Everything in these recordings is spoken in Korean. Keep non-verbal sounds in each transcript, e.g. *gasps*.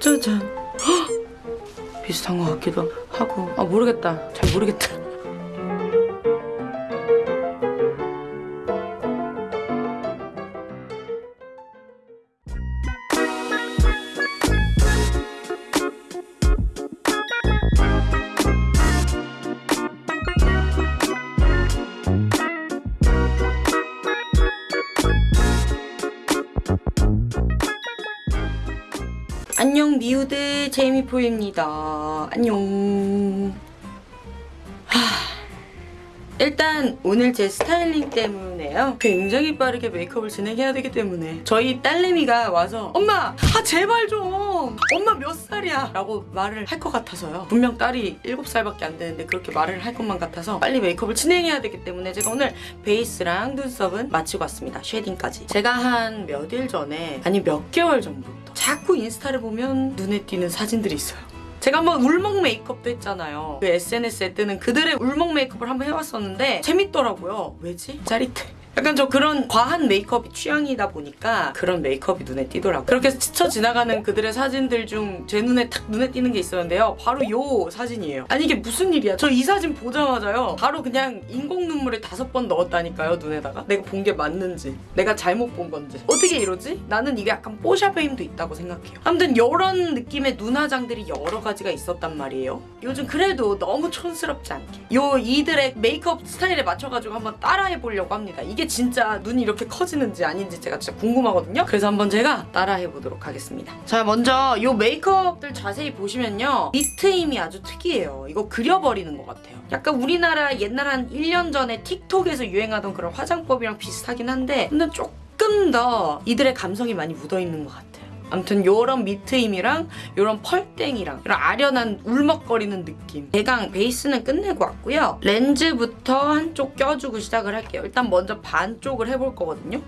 짜잔 헉! *gasps* 비슷한 것 같기도 하고. 아 모르겠다. 잘 모르겠다 안녕 미우들. 제이미포입니다. 안녕. 하... 일단 오늘 제 스타일링 때문에요. 굉장히 빠르게 메이크업을 진행해야 되기 때문에 저희 딸내미가 와서 엄마 아 제발 좀. 엄마 몇 살이야? 라고 말을 할 것 같아서요. 분명 딸이 7살밖에 안 되는데 그렇게 말을 할 것만 같아서 빨리 메이크업을 진행해야 되기 때문에 제가 오늘 베이스랑 눈썹은 마치고 왔습니다. shading까지. 제가 한 몇 일 전에 아니 몇 개월 전부터 자꾸 인스타를 보면 눈에 띄는 사진들이 있어요 제가 한번 울먹 메이크업도 했잖아요. 그 SNS에 뜨는 그들의 울먹 메이크업을 한번 해봤었는데 재밌더라고요. 왜지? 짜릿해. 약간 저 그런 과한 메이크업이 취향이다 보니까 그런 메이크업이 눈에 띄더라고요. 그렇게 스쳐 지나가는 그들의 사진들 중 제 눈에 탁 눈에 띄는 게 있었는데요. 바로 요 사진이에요. 아니 이게 무슨 일이야. 저 이 사진 보자마자요. 바로 그냥 인공 눈물을 다섯 번 넣었다니까요. 눈에다가. 내가 본 게 맞는지. 내가 잘못 본 건지. 어떻게 이러지? 나는 이게 약간 뽀샵의 힘도 있다고 생각해요. 아무튼 이런 느낌의 눈화장들이 여러 가지 가 있었단 말이에요. 요즘 그래도 너무 촌스럽지 않게. 요 이들의 메이크업 스타일에 맞춰가지고 한번 따라해 보려고 합니다. 이게 진짜 눈이 이렇게 커지는지 아닌지 제가 진짜 궁금하거든요. 그래서 한번 제가 따라해 보도록 하겠습니다. 자 먼저 요 메이크업들 자세히 보시면요. 밑트 힘이 아주 특이해요. 이거 그려버리는 것 같아요. 약간 우리나라 옛날 한 1년 전에 틱톡에서 유행하던 그런 화장법이랑 비슷하긴 한데 근데 조금 더 이들의 감성이 많이 묻어있는 것 같아요. 아무튼 요런 미트임이랑 요런 펄땡이랑 이런 아련한 울먹거리는 느낌. 대강 베이스는 끝내고 왔고요. 렌즈부터 한쪽 껴주고 시작을 할게요. 일단 먼저 반쪽을 해볼 거거든요.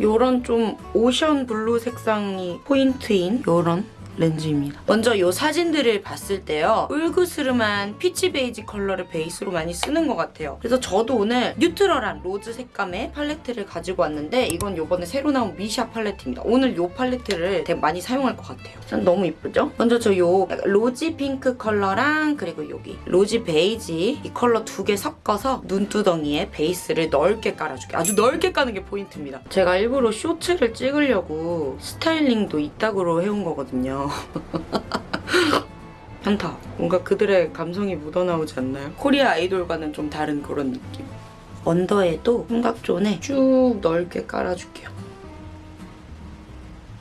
요런 좀 ocean blue 색상이 포인트인 요런 렌즈입니다. 먼저 이 사진들을 봤을 때요. 불그스름한 peach 베이지 컬러를 베이스로 많이 쓰는 것 같아요. 그래서 저도 오늘 neutral한 rose 색감의 팔레트를 가지고 왔는데 이건 이번에 새로 나온 미샤 팔레트입니다. 오늘 이 팔레트를 되게 많이 사용할 것 같아요. 전 너무 이쁘죠? 먼저 저 요 rosy 핑크 컬러랑 그리고 여기 rosy 베이지 이 컬러 두 개 섞어서 눈두덩이에 베이스를 넓게 깔아줄게요. 아주 넓게 까는 게 포인트입니다. 제가 일부러 쇼츠를 찍으려고 스타일링도 이따구로 해온 거거든요. *laughs* 한타. 뭔가 그들의 감성이 묻어나오지 않나요? 코리아 아이돌과는 좀 다른 그런 느낌. 언더에도 삼각존에 쭉 넓게 깔아줄게요.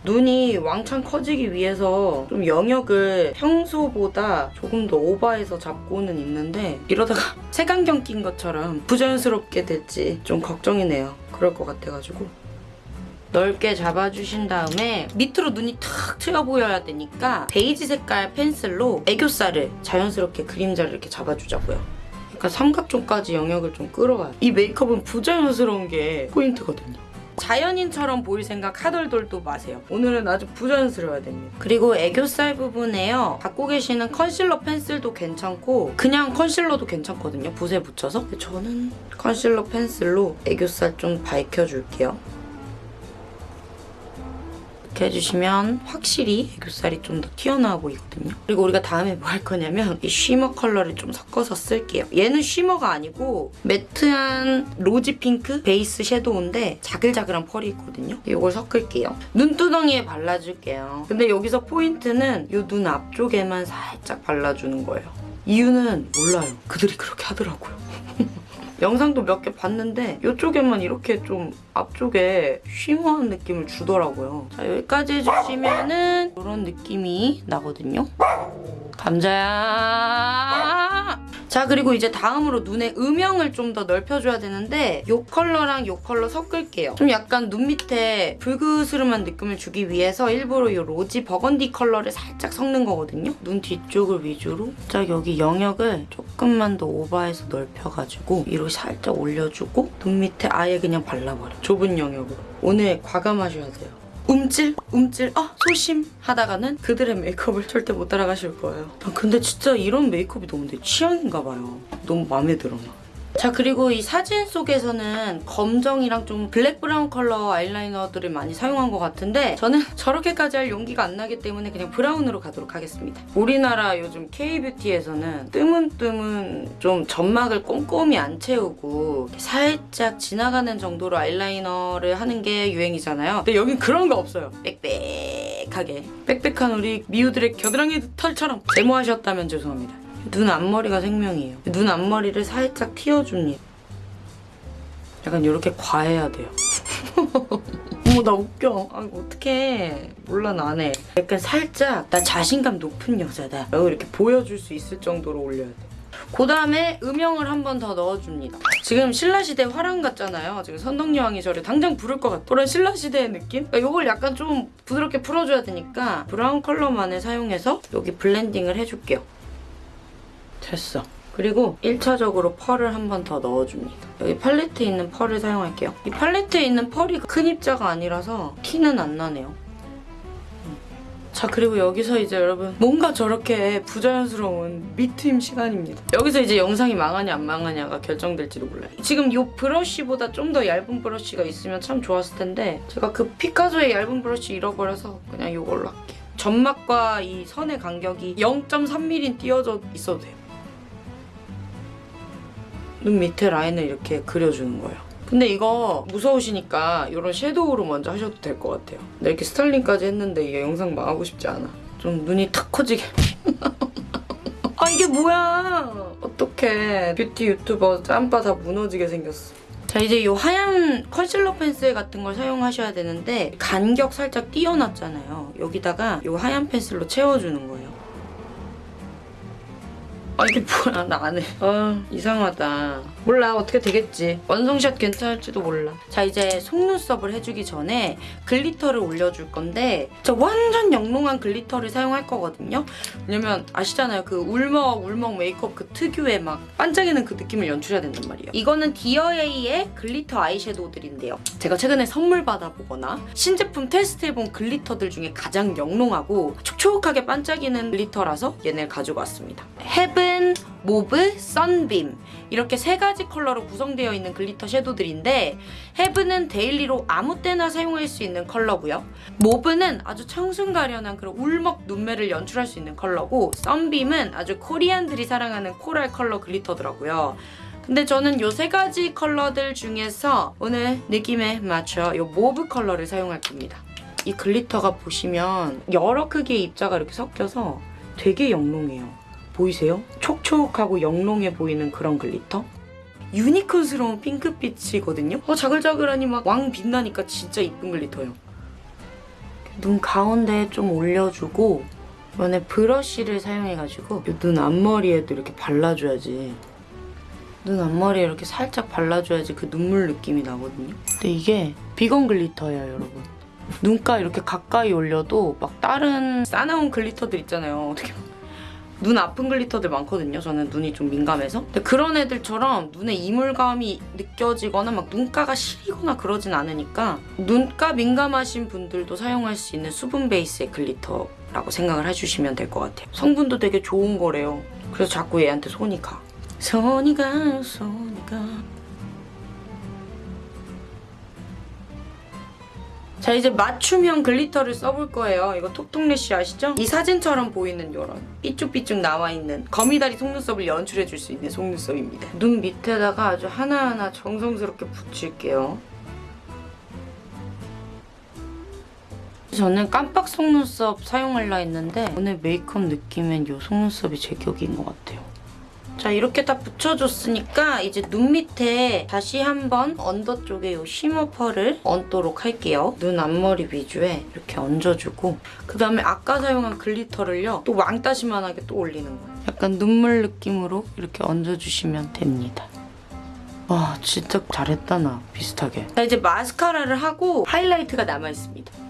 눈이 왕창 커지기 위해서 좀 영역을 평소보다 조금 더 오버해서 잡고는 있는데 이러다가 *laughs* 색안경 낀 것처럼 부자연스럽게 될지 좀 걱정이네요. 그럴 것 같아가지고. 넓게 잡아주신 다음에 밑으로 눈이 탁 트여 보여야 되니까 베이지 색깔 펜슬로 애교살을 자연스럽게 그림자를 이렇게 잡아주자고요. 약간 삼각존까지 영역을 좀 끌어와요. 이 메이크업은 부자연스러운 게 포인트거든요. 자연인처럼 보일 생각 하덜덜도 마세요. 오늘은 아주 부자연스러워야 됩니다. 그리고 애교살 부분에요. 갖고 계시는 컨실러 펜슬도 괜찮고 그냥 컨실러도 괜찮거든요. 붓에 묻혀서. 저는 컨실러 펜슬로 애교살 좀 밝혀줄게요. 이렇게 해주시면 확실히 애교살이 좀 더 튀어나와 보이거든요. 그리고 우리가 다음에 뭐 할 거냐면 이 shimmer 컬러를 좀 섞어서 쓸게요. 얘는 shimmer가 아니고 matte한 rosy 핑크 베이스 섀도우인데 자글자글한 펄이 있거든요. 이걸 섞을게요. 눈두덩이에 발라줄게요. 근데 여기서 포인트는 이 눈 앞쪽에만 살짝 발라주는 거예요. 이유는 몰라요. 그들이 그렇게 하더라고요. *laughs* 영상도 몇 개 봤는데 이쪽에만 이렇게 좀 앞쪽에 shimmer한 느낌을 주더라고요. 자 여기까지 해주시면은 이런 느낌이 나거든요. 감자야. 자 그리고 이제 다음으로 눈의 음영을 좀 더 넓혀줘야 되는데 이 컬러랑 이 컬러 섞을게요. 좀 약간 눈 밑에 불그스름한 느낌을 주기 위해서 일부러 이 rosy burgundy 컬러를 살짝 섞는 거거든요. 눈 뒤쪽을 위주로 딱 여기 영역을 조금만 더 오버해서 넓혀가지고 위로 살짝 올려주고 눈 밑에 아예 그냥 발라버려. 좁은 영역으로. 오늘 과감하셔야 돼요. 움찔 움찔 아 소심 하다가는 그들의 메이크업을 절대 못 따라가실 거예요. 아, 근데 진짜 이런 메이크업이 너무 내 취향인가 봐요. 너무 마음에 들어 나 자 그리고 이 사진 속에서는 검정이랑 좀 블랙 브라운 컬러 아이라이너들을 많이 사용한 것 같은데 저는 *laughs* 저렇게까지 할 용기가 안 나기 때문에 그냥 브라운으로 가도록 하겠습니다. 우리나라 요즘 K뷰티에서는 뜨문뜨문 좀 점막을 꼼꼼히 안 채우고 살짝 지나가는 정도로 아이라이너를 하는 게 유행이잖아요. 근데 여긴 그런 거 없어요. 빽빽하게 빽빽한 우리 미우들의 겨드랑이 털처럼 제모하셨다면 죄송합니다. 눈 앞머리가 생명이에요. 눈 앞머리를 살짝 틔워줍니다. 약간 이렇게 과해야 돼요. *laughs* 어머 나 웃겨. 아 어떡해. 몰라 나네. 약간 살짝 나 자신감 높은 여자다. 라고 이렇게 보여줄 수 있을 정도로 올려야 돼. 그 다음에 음영을 한 번 더 넣어줍니다. 지금 신라시대 화랑 같잖아요. 지금 선덕여왕이 저를 당장 부를 것 같아. 그런 신라시대의 느낌? 그러니까 이걸 약간 좀 부드럽게 풀어줘야 되니까 브라운 컬러만을 사용해서 여기 블렌딩을 해줄게요. 됐어. 그리고 1차적으로 펄을 한 번 더 넣어줍니다. 여기 팔레트에 있는 펄을 사용할게요. 이 팔레트에 있는 펄이 큰 입자가 아니라서 티는 안 나네요. 음. 자 그리고 여기서 이제 여러분 뭔가 저렇게 부자연스러운 미트임 시간입니다. 여기서 이제 영상이 망하냐 안 망하냐가 결정될지도 몰라요. 지금 이 브러쉬보다 좀 더 얇은 브러쉬가 있으면 참 좋았을 텐데 제가 그 피카소의 얇은 브러쉬 잃어버려서 그냥 이걸로 할게요. 점막과 이 선의 간격이 0.3mm 띄어져 있어도 돼요. 눈 밑에 라인을 이렇게 그려주는 거예요. 근데 이거 무서우시니까 이런 섀도우로 먼저 하셔도 될 것 같아요. 나 이렇게 스타일링까지 했는데 이게 영상 망하고 싶지 않아. 좀 눈이 탁 커지게. *laughs* 아 이게 뭐야. 어떡해. 뷰티 유튜버 짬바 다 무너지게 생겼어. 자 이제 이 하얀 컨실러 펜슬 같은 걸 사용하셔야 되는데 간격 살짝 띄어놨잖아요. 여기다가 이 하얀 펜슬로 채워주는 거예요. 아 이게 뭐야 나 안 해. 아 이상하다. 몰라 어떻게 되겠지. 완성샷 괜찮을지도 몰라. 자 이제 속눈썹을 해주기 전에 glitter를 올려줄 건데 진짜 완전 영롱한 glitter를 사용할 거거든요. 왜냐면 아시잖아요 그 울먹 울먹 메이크업 그 특유의 막 반짝이는 그 느낌을 연출해야 된단 말이에요. 이거는 디어에이의 glitter 아이섀도우들인데요. 제가 최근에 선물 받아보거나 신제품 테스트해본 glitter들 중에 가장 영롱하고 촉촉하게 반짝이는 glitter라서 얘네를 가지고 왔습니다. heaven, mauve, sunbeam 이렇게 세 가지 컬러로 구성되어 있는 glitter 섀도우들인데 heaven은 daily로 아무 때나 사용할 수 있는 컬러고요. mauve는 아주 청순가련한 그런 울먹 눈매를 연출할 수 있는 컬러고 sunbeam은 아주 Korean들이 사랑하는 coral 컬러 glitter더라고요. 근데 저는 이 세 가지 컬러들 중에서 오늘 느낌에 맞춰 이 mauve 컬러를 사용할 겁니다. 이 glitter가 보시면 여러 크기의 입자가 이렇게 섞여서 되게 영롱해요. 보이세요? 촉촉하고 영롱해 보이는 그런 glitter? 유니콘스러운 핑크빛이거든요? 어, 자글자글하니 막 왕 빛나니까 진짜 이쁜 glitter예요. 눈 가운데에 좀 올려주고 이번에 브러쉬를 사용해가지고 이눈 앞머리에도 이렇게 발라줘야지 눈 앞머리에 이렇게 살짝 발라줘야지 그 눈물 느낌이 나거든요. 근데 이게 비건 glitter예요, 여러분. 눈가 이렇게 가까이 올려도 막 다른 싸나운 glitter들 있잖아요. 어떻게 보면. 눈 아픈 glitter들 많거든요. 저는 눈이 좀 민감해서. 근데 그런 애들처럼 눈에 이물감이 느껴지거나 막 눈가가 시리거나 그러진 않으니까 눈가 민감하신 분들도 사용할 수 있는 수분 베이스의 glitter라고 생각을 해주시면 될 것 같아요. 성분도 되게 좋은 거래요. 그래서 자꾸 얘한테 손이 가. 손이 가, 손이 가. 자 이제 맞춤형 glitter를 써볼 거예요. 이거 톡톡래쉬 아시죠? 이 사진처럼 보이는 이런 삐쭉삐쭉 나와있는 거미다리 속눈썹을 연출해줄 수 있는 속눈썹입니다. 눈 밑에다가 아주 하나하나 정성스럽게 붙일게요. 저는 깜빡 속눈썹 사용하려 했는데 오늘 메이크업 느낌엔 이 속눈썹이 제격인 것 같아요. 자 이렇게 다 붙여줬으니까 이제 눈 밑에 다시 한번 언더 쪽에 이 shimmer 펄을 얹도록 할게요. 눈 앞머리 위주에 이렇게 얹어주고 그 다음에 아까 사용한 glitter를요 또 왕따시만하게 또 올리는 거예요. 약간 눈물 느낌으로 이렇게 얹어주시면 됩니다. 와 진짜 잘했다 나 비슷하게. 자 이제 마스카라를 하고 하이라이트가 남아있습니다.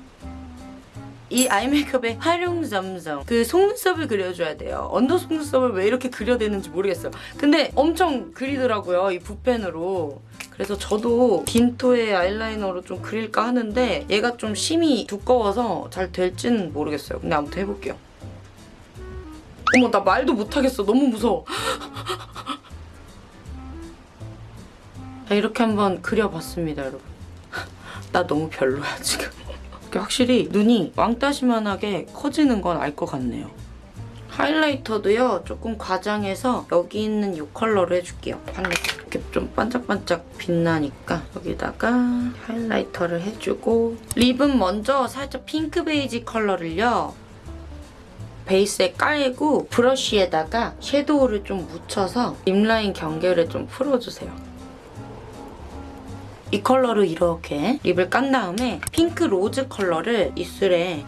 이 아이 메이크업의 활용 점점 그 속눈썹을 그려줘야 돼요. 언더 속눈썹을 왜 이렇게 그려대는지 모르겠어요. 근데 엄청 그리더라고요. 이 붓펜으로. 그래서 저도 딘토의 아이라이너로 좀 그릴까 하는데 얘가 좀 심이 두꺼워서 잘 될지는 모르겠어요. 근데 아무튼 해볼게요. 어머 나 말도 못하겠어. 너무 무서워. 자 이렇게 한번 그려봤습니다 여러분 나 너무 별로야 지금 확실히 눈이 왕따시만하게 커지는 건 알 것 같네요 하이라이터도요 조금 과장해서 여기 있는 이 컬러로 해줄게요 이렇게 좀 반짝반짝 빛나니까 여기다가 하이라이터를 해주고 립은 먼저 살짝 핑크 베이지 컬러를요 베이스에 깔고 브러쉬에다가 섀도우를 좀 묻혀서 립라인 경계를 좀 풀어주세요. 이 컬러로 이렇게 립을 깐 다음에 핑크 로즈 컬러를 입술에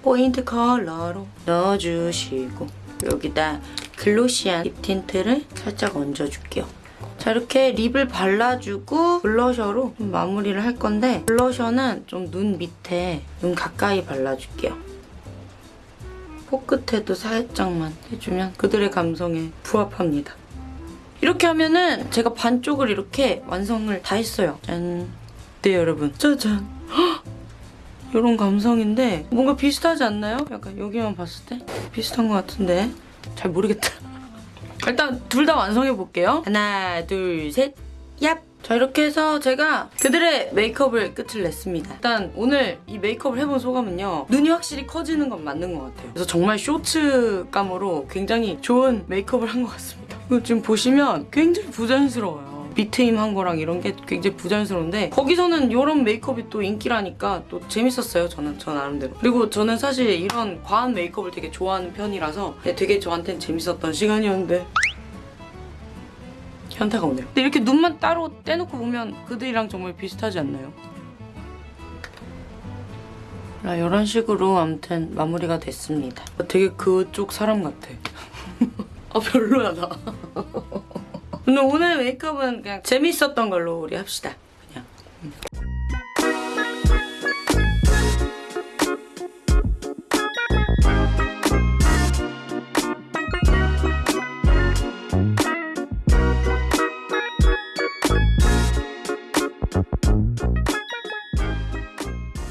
포인트 컬러로 넣어주시고 여기다 glossy한 립 틴트를 살짝 얹어줄게요. 자 이렇게 립을 발라주고 블러셔로 좀 마무리를 할 건데 블러셔는 좀 눈 밑에 눈 가까이 발라줄게요. 코 끝에도 살짝만 해주면 그들의 감성에 부합합니다. 이렇게 하면은 제가 반쪽을 이렇게 완성을 다 했어요. 짠. 네 여러분. 짜잔. 이런 감성인데 뭔가 비슷하지 않나요? 약간 여기만 봤을 때 비슷한 것 같은데 잘 모르겠다. *laughs* 일단 둘 다 완성해 볼게요. 하나, 둘, 셋, 얍! 자 이렇게 해서 제가 그들의 메이크업을 끝을 냈습니다. 일단 오늘 이 메이크업을 해본 소감은요. 눈이 확실히 커지는 건 맞는 것 같아요. 그래서 정말 쇼츠감으로 굉장히 좋은 메이크업을 한 것 같습니다. 지금 보시면 굉장히 부자연스러워요. 비트임 한 거랑 이런 게 굉장히 부자연스러운데 거기서는 이런 메이크업이 또 인기라니까 또 재밌었어요 저는 저 나름대로 그리고 저는 사실 이런 과한 메이크업을 되게 좋아하는 편이라서 되게 저한테는 재밌었던 시간이었는데 현타가 오네요. 근데 이렇게 눈만 따로 떼놓고 보면 그들이랑 정말 비슷하지 않나요? 자, 이런 식으로 아무튼 마무리가 됐습니다. 되게 그쪽 사람 같아. *laughs* 아 별로야 나. *laughs* 근데 오늘 메이크업은 그냥 재밌었던 걸로 우리 합시다.